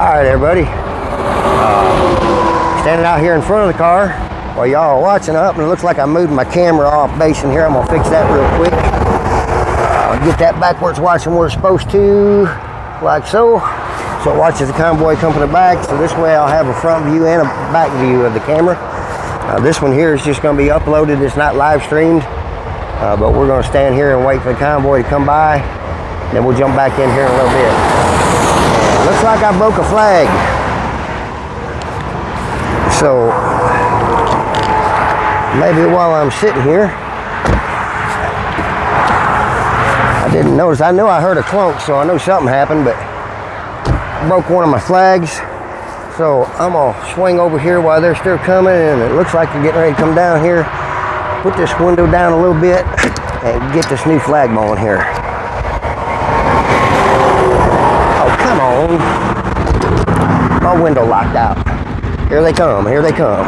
All right, everybody. Uh, standing out here in front of the car while y'all are watching up, and it looks like I moved my camera off base in here. I'm gonna fix that real quick. Uh, get that backwards watching where it's supposed to, like so. So it watches the convoy come from the back. So this way I'll have a front view and a back view of the camera. Uh, this one here is just gonna be uploaded. It's not live streamed, uh, but we're gonna stand here and wait for the convoy to come by. Then we'll jump back in here in a little bit. Looks like I broke a flag. So maybe while I'm sitting here, I didn't notice. I knew I heard a clunk, so I knew something happened, but I broke one of my flags. So I'm gonna swing over here while they're still coming, and it looks like they're getting ready to come down here. Put this window down a little bit and get this new flag on here. Come on. My window locked out. Here they come, here they come.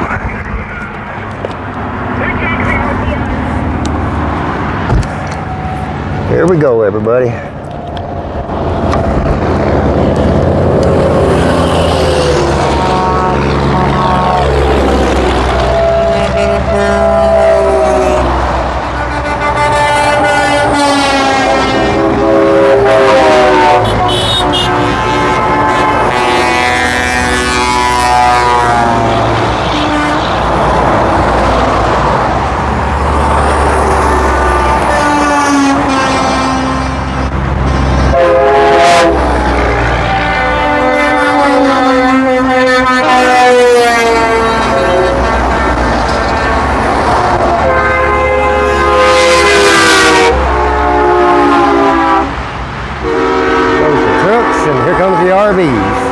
Here we go, everybody. Goes the trucks, and here comes the RVs.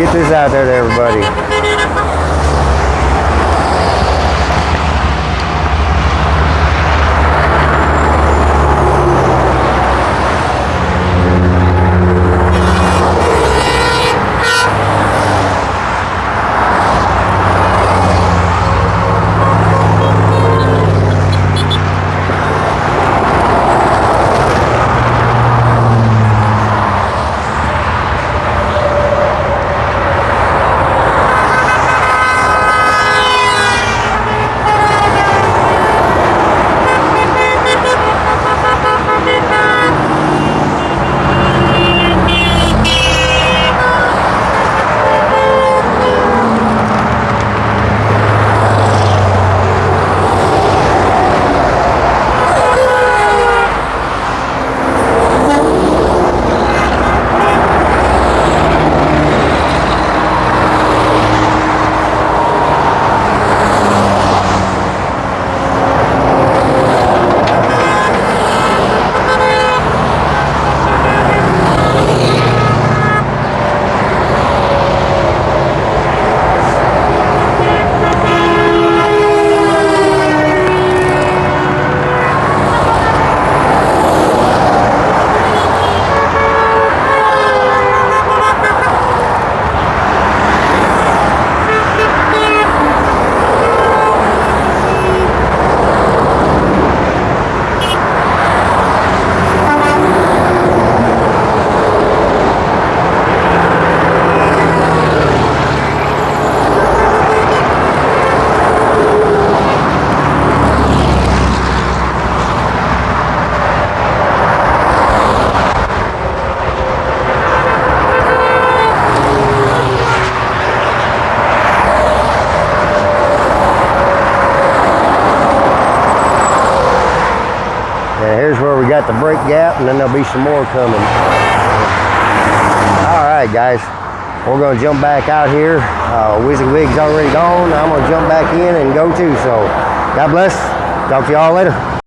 Get this out there to everybody. Got the brake gap, and then there'll be some more coming. All right, guys, we're gonna jump back out here. Uh, WYSIWYG's already gone. I'm gonna jump back in and go too. So, God bless. Talk to y'all later.